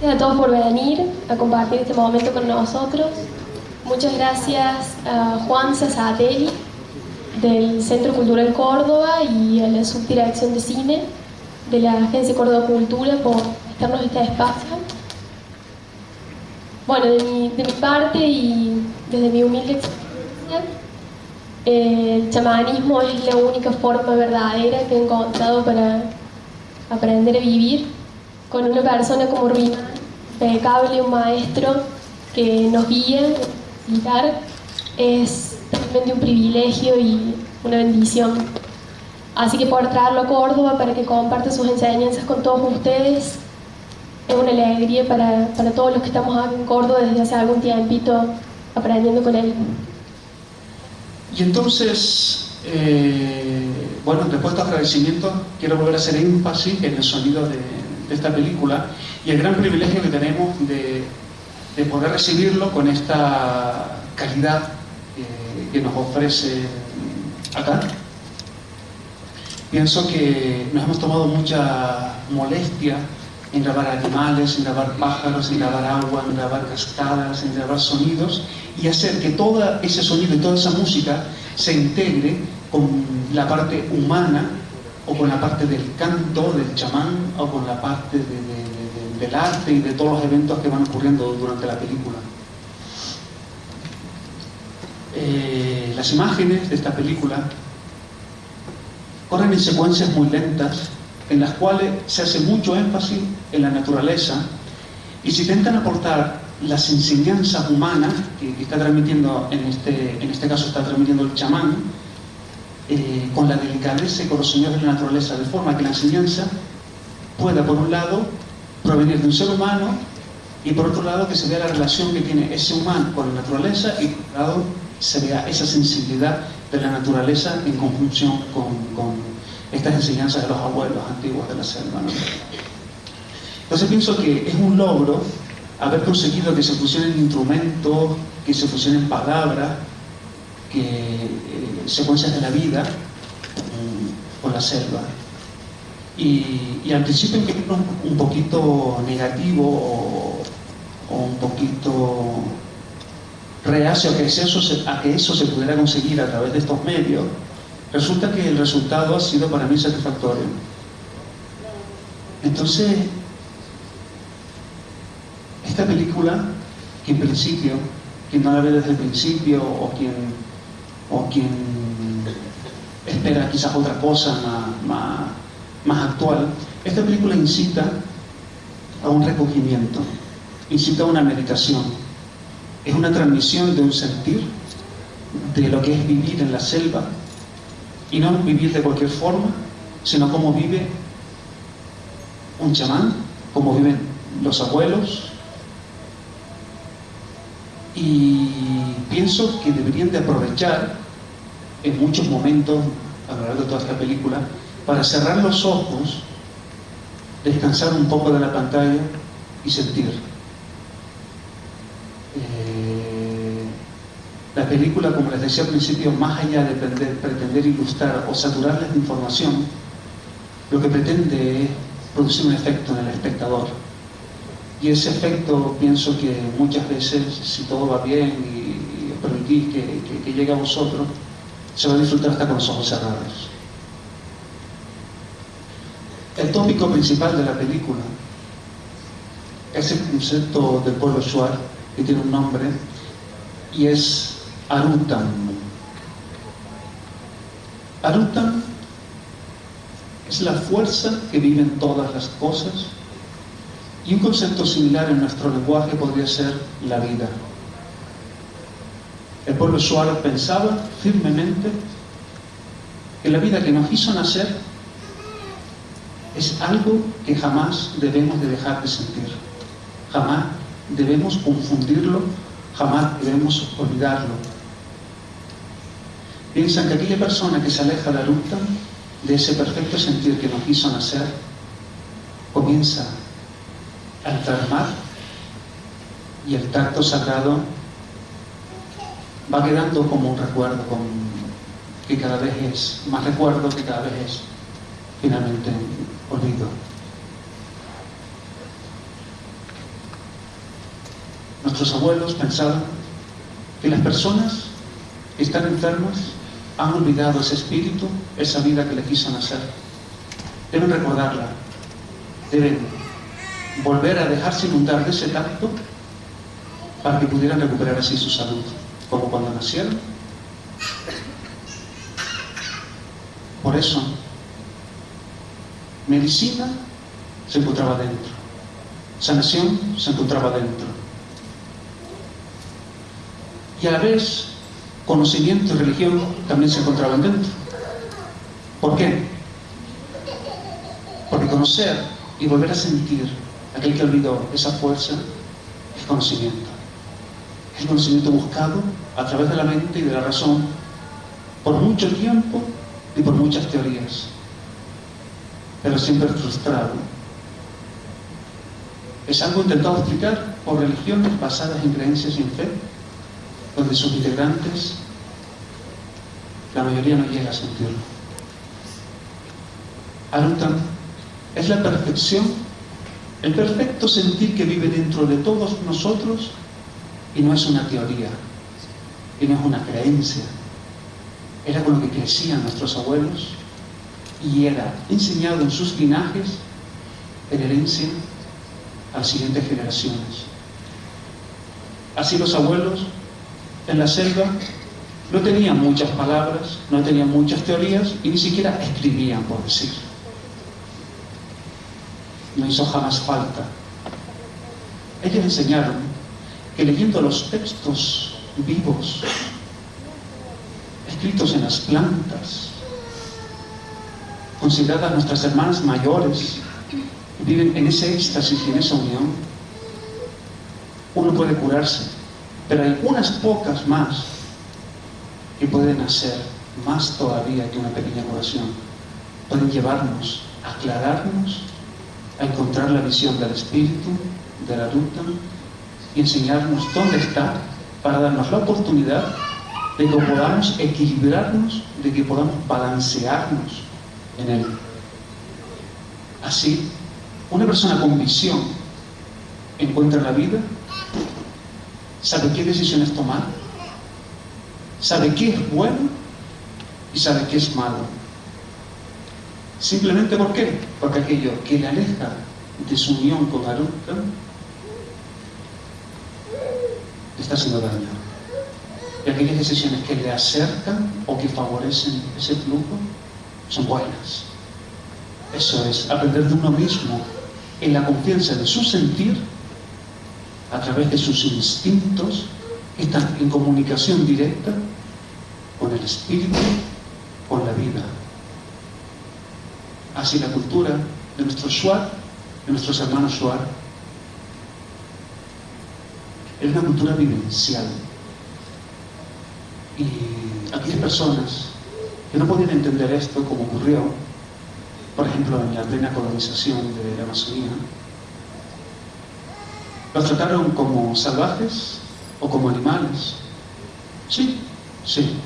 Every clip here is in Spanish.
Gracias a todos por venir a compartir este momento con nosotros. Muchas gracias a Juan Sasatelli del Centro Cultural Córdoba y a la Subdirección de Cine de la Agencia Córdoba Cultura por estarnos este espacio. Bueno, de mi, parte y desde mi humilde experiencia, el chamanismo es la única forma verdadera que he encontrado para aprender a vivir con una persona como Ruimán, impecable, un maestro que nos guía, guiar, es realmente un privilegio y una bendición. Así que por traerlo a Córdoba para que comparte sus enseñanzas con todos ustedes, es una alegría para, para todos los que estamos acá en Córdoba desde hace algún tiempito aprendiendo con él. Y entonces, eh, bueno, después de estos agradecimientos, quiero volver a hacer énfasis en el sonido de, de esta película y el gran privilegio que tenemos de, de poder recibirlo con esta calidad eh, que nos ofrece acá. Pienso que nos hemos tomado mucha molestia en grabar animales, en grabar pájaros, en grabar agua, en grabar cascadas, en grabar sonidos y hacer que todo ese sonido y toda esa música se integre con la parte humana o con la parte del canto, del chamán o con la parte de, de, de, del arte y de todos los eventos que van ocurriendo durante la película. Eh, las imágenes de esta película corren en secuencias muy lentas en las cuales se hace mucho énfasis en la naturaleza y se intentan aportar las enseñanzas humanas que, que está transmitiendo, en este, en este caso está transmitiendo el chamán, eh, con la delicadeza y con los señores de la naturaleza, de forma que la enseñanza pueda, por un lado, provenir de un ser humano y por otro lado que se vea la relación que tiene ese humano con la naturaleza y por otro lado se vea esa sensibilidad de la naturaleza en conjunción con, con estas enseñanzas de los abuelos antiguos de la selva. ¿no? Entonces pienso que es un logro haber conseguido que se fusionen instrumentos, que se fusionen palabras, que eh, secuencias de la vida con la selva. Y, y al principio un, un poquito negativo o, o, un poquito reacio a que, eso se, a que eso se pudiera conseguir a través de estos medios, resulta que el resultado ha sido para mí satisfactorio. Entonces, esta película, que en principio, quien no la ve desde el principio o quien, o quien espera quizás otra cosa más, más, actual, esta película incita a un recogimiento, incita a una meditación. Es una transmisión de un sentir, de lo que es vivir en la selva, y no vivir de cualquier forma, sino cómo vive un chamán, cómo viven los abuelos. Y pienso que deberían de aprovechar en muchos momentos, a lo largo de toda esta película, para cerrar los ojos, descansar un poco de la pantalla y sentir. Eh, la película, como les decía al principio, más allá de pretender, pretender ilustrar o saturarles de información, lo que pretende es producir un efecto en el espectador. Y ese efecto pienso que muchas veces, si todo va bien y, que, que, que llegue a vosotros, se va a disfrutar hasta con los ojos cerrados. El tópico principal de la película es el concepto del pueblo Shuar, que tiene un nombre, y es Arutan. Arutan es la fuerza que vive en todas las cosas y un concepto similar en nuestro lenguaje podría ser la vida. El pueblo Shuar pensaba firmemente que la vida que nos hizo nacer es algo que jamás debemos de dejar de sentir. Jamás debemos confundirlo, jamás debemos olvidarlo. Piensan que aquella persona que se aleja de la lucha, de ese perfecto sentir que nos hizo nacer, comienza a enfermar y el tacto sagrado va quedando como un recuerdo, que cada vez es más recuerdo, que cada vez es finalmente olvido. Nuestros abuelos pensaban que las personas que están enfermas han olvidado ese espíritu, esa vida que le quiso nacer. Deben recordarla, deben volver a dejarse inundar de ese tacto para que pudieran recuperar así su salud, como cuando nacieron. Por eso, medicina se encontraba dentro, sanación se encontraba dentro. Y a la vez, conocimiento y religión también se encontraban dentro. ¿Por qué? Porque conocer y volver a sentir aquel que olvidó esa fuerza es conocimiento. Es el conocimiento buscado a través de la mente y de la razón por mucho tiempo y por muchas teorías, pero siempre frustrado. Es algo intentado explicar por religiones basadas en creencias y en fe, donde sus integrantes, la mayoría no llega a sentirlo. Aruntam es la perfección, el perfecto sentir que vive dentro de todos nosotros y no es una teoría, y no es una creencia. Era con lo que crecían nuestros abuelos y era enseñado en sus linajes en herencia a las siguientes generaciones. Así los abuelos en la selva no tenían muchas palabras, no tenían muchas teorías y ni siquiera escribían por decir. No hizo jamás falta. Ellos enseñaron que leyendo los textos vivos, escritos en las plantas, consideradas nuestras hermanas mayores, viven en ese éxtasis y en esa unión, uno puede curarse, pero hay unas pocas más que pueden hacer más todavía que una pequeña curación. Pueden llevarnos, aclararnos, a encontrar la visión del espíritu, de la ruta y enseñarnos dónde está para darnos la oportunidad de que podamos equilibrarnos, de que podamos balancearnos en él. Así, una persona con visión encuentra la vida, sabe qué decisiones tomar, sabe qué es bueno y sabe qué es malo. Simplemente ¿por qué? Porque aquello que le aleja de su unión con Arutta haciendo daño. Y aquellas decisiones que le acercan o que favorecen ese flujo son buenas. Eso es aprender de uno mismo en la confianza de su sentir a través de sus instintos que están en comunicación directa con el espíritu, con la vida. Así la cultura de nuestro Shuar, de nuestros hermanos Shuar, es una cultura vivencial. Y aquellas personas que no podían entender esto como ocurrió, por ejemplo, en la plena colonización de la Amazonía, los trataron como salvajes o como animales. Sí, sí,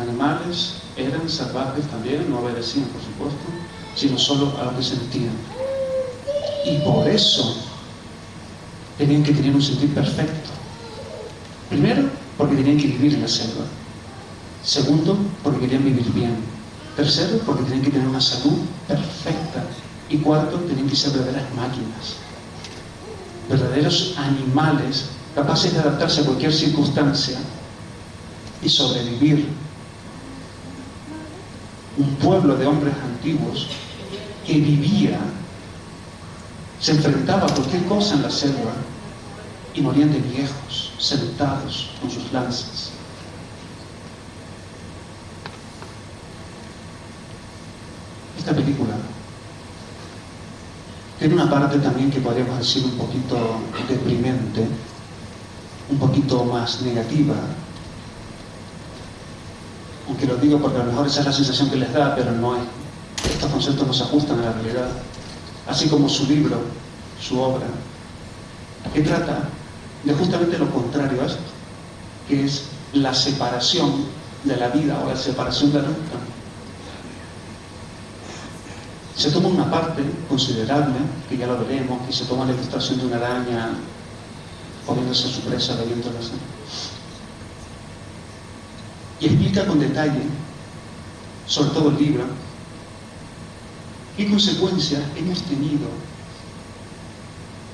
animales eran salvajes también, no obedecían por supuesto, sino solo a lo que sentían. Y por eso tenían que tener un sentir perfecto. Primero, porque tenían que vivir en la selva. Segundo, porque querían vivir bien. Tercero, porque tenían que tener una salud perfecta. Y cuarto, tenían que ser verdaderas máquinas. Verdaderos animales capaces de adaptarse a cualquier circunstancia y sobrevivir. Un pueblo de hombres antiguos que vivía, se enfrentaba a cualquier cosa en la selva y morían de viejos, sentados con sus lanzas. Esta película tiene una parte también que podríamos decir un poquito deprimente, un poquito más negativa, aunque lo digo porque a lo mejor esa es la sensación que les da, pero no es. Estos conceptos no se ajustan a la realidad. Así como su libro, su obra, que trata de justamente lo contrario a esto, que es la separación de la vida o la separación de la ruta. Se toma una parte considerable, que ya lo veremos, que se toma la ilustración de una araña poniéndose a su presa bebiendo la sangre. Y explica con detalle, sobre todo el libro, qué consecuencias hemos tenido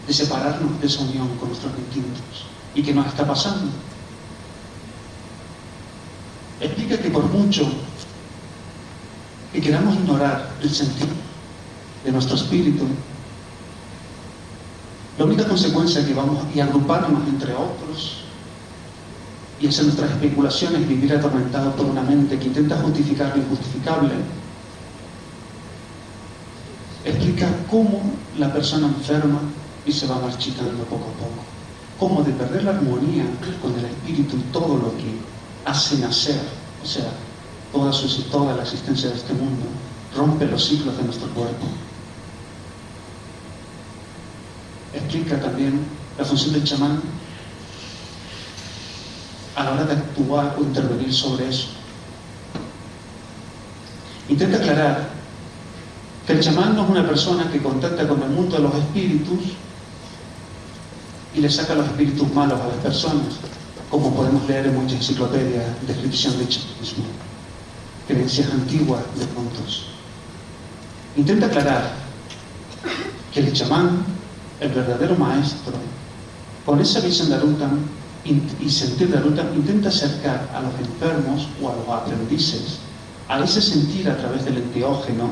de separarnos de esa unión con nuestros distintos y qué nos está pasando. Explica que por mucho que queramos ignorar el sentido de nuestro espíritu, la única consecuencia que vamos a agruparnos entre otros y hacer nuestras especulaciones, vivir atormentado por una mente que intenta justificar lo injustificable, explica cómo la persona enferma y se va marchitando poco a poco, cómo de perder la armonía con el espíritu y todo lo que hace nacer, o sea, toda, su, toda la existencia de este mundo, rompe los ciclos de nuestro cuerpo. Explica también la función del chamán a la hora de actuar o intervenir sobre eso. Intenta aclarar que el chamán no es una persona que contacta con el mundo de los espíritus y le saca los espíritus malos a las personas, como podemos leer en muchas enciclopedias, descripción de chamanismo, creencias antiguas de puntos. Intenta aclarar que el chamán, el verdadero maestro, con esa visión de Arutam y sentir de Arutam, intenta acercar a los enfermos o a los aprendices a ese sentir a través del enteógeno,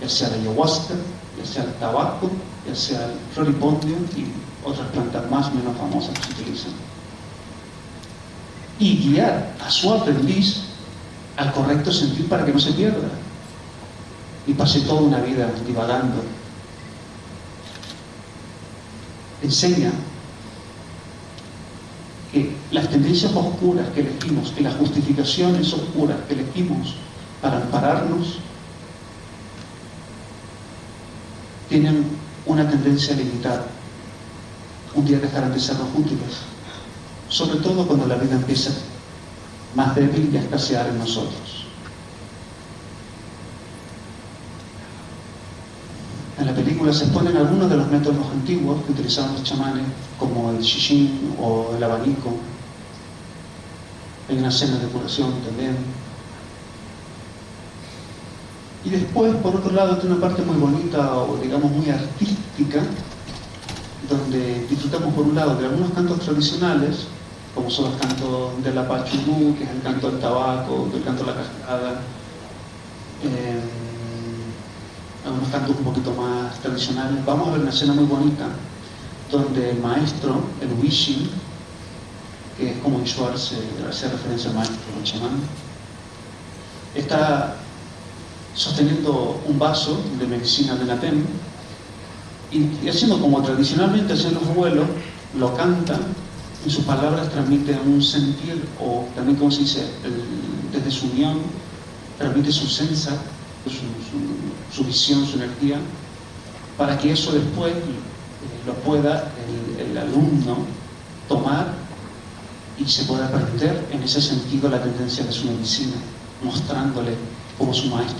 ya sea la ayahuasca, ya sea el tabaco, ya sea el floripondio y otras plantas más menos famosas que se utilizan. Y guiar a su aprendiz al correcto sentir para que no se pierda y pase toda una vida divagando. Enseña que las tendencias oscuras que elegimos, que las justificaciones oscuras que elegimos para ampararnos, tienen una tendencia limitada. Un día dejarán de sernos útiles, sobre todo cuando la vida empieza más débil y a escasear en nosotros. En la película se exponen algunos de los métodos antiguos que utilizaban los chamanes, como el shishin o el abanico. Hay una escena de curación también. Y después, por otro lado, tiene una parte muy bonita o digamos muy artística, donde disfrutamos por un lado de algunos cantos tradicionales, como son los cantos de la pachurú, que es el canto del tabaco, el canto de la cascada, eh, algunos cantos un poquito más tradicionales. Vamos a ver una escena muy bonita, donde el maestro, el Wishin, que es como Ishwar se hace referencia al maestro, el chamán, está sosteniendo un vaso de medicina de Natem y, haciendo como tradicionalmente hacen los abuelos, lo canta, y sus palabras transmiten un sentir, o también como se dice, desde su unión, transmite su sensa, su, visión, su energía, para que eso después eh, lo pueda el, el alumno tomar y se pueda aprender en ese sentido la tendencia de su medicina, mostrándole cómo su maestro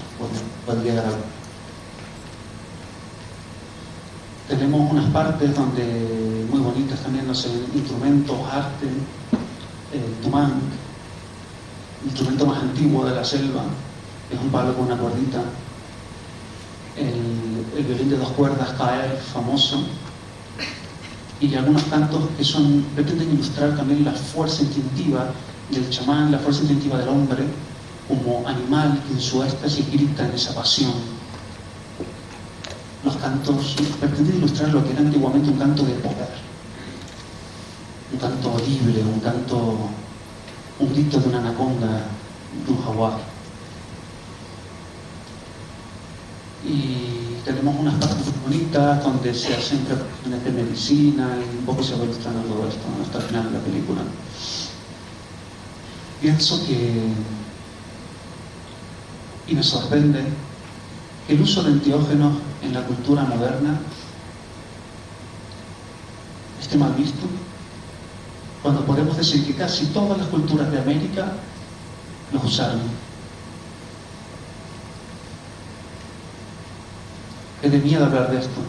puede, llegar a Tenemos unas partes donde muy bonitas también, no sé, instrumentos, arte, el tumán, instrumento más antiguo de la selva, es un palo con una cuerdita, el, el violín de dos cuerdas, caer, famoso, y algunos cantos que son, pretenden ilustrar también la fuerza instintiva del chamán, la fuerza instintiva del hombre, como animal que en su éxtasis grita en esa pasión. Los cantos pretenden ilustrar lo que era antiguamente un canto de poder, un canto audible, un canto, un grito de una anaconda, de un jaguar. Y tenemos unas partes muy bonitas donde se hacen preparaciones de medicina y un poco se va ilustrando todo esto hasta el final de la película. Pienso que y me sorprende que el uso de antiógenos en la cultura moderna esté mal visto, cuando podemos decir que casi todas las culturas de América los usaron. Es de miedo hablar de esto.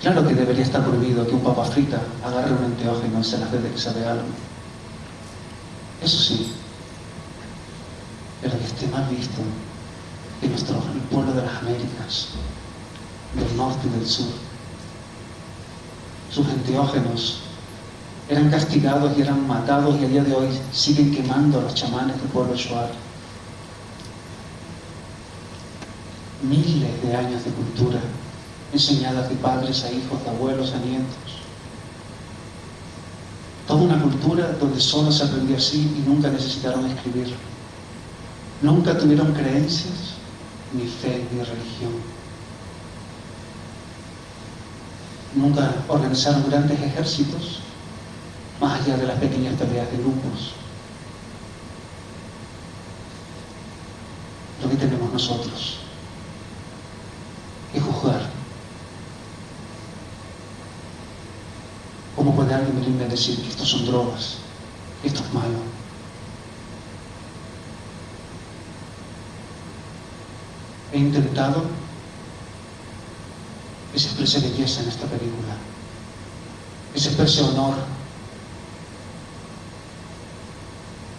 Claro que debería estar prohibido que un papa frita agarre un enteógeno y se las dé de que sabe algo. Eso sí, que esté mal visto que nuestro el pueblo de las Américas, del norte y del sur, sus enteógenos eran castigados y eran matados y a día de hoy siguen quemando a los chamanes del pueblo Shuar. Miles de años de cultura enseñadas de padres a hijos, de abuelos a nietos. Toda una cultura donde solo se aprendió así y nunca necesitaron escribir. Nunca tuvieron creencias, ni fe, ni religión. Nunca organizaron grandes ejércitos, más allá de las pequeñas peleas de grupos. Lo que tenemos nosotros es juzgar. ¿Cómo puede alguien venirme a decir que estos son drogas, que esto es malo? He intentado que se exprese belleza en esta película, que se exprese honor,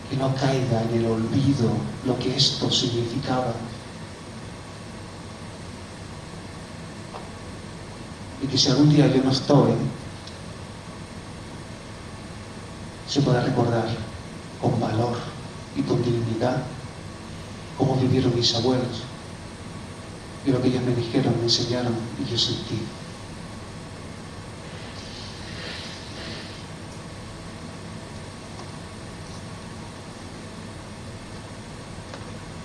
que no caiga en el olvido lo que esto significaba. Y que si algún día yo no estoy, se pueda recordar con valor y con dignidad cómo vivieron mis abuelos y lo que ellos me dijeron, me enseñaron y yo sentí.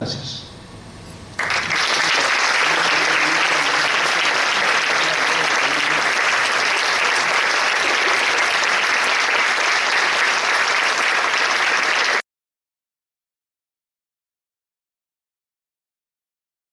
Gracias.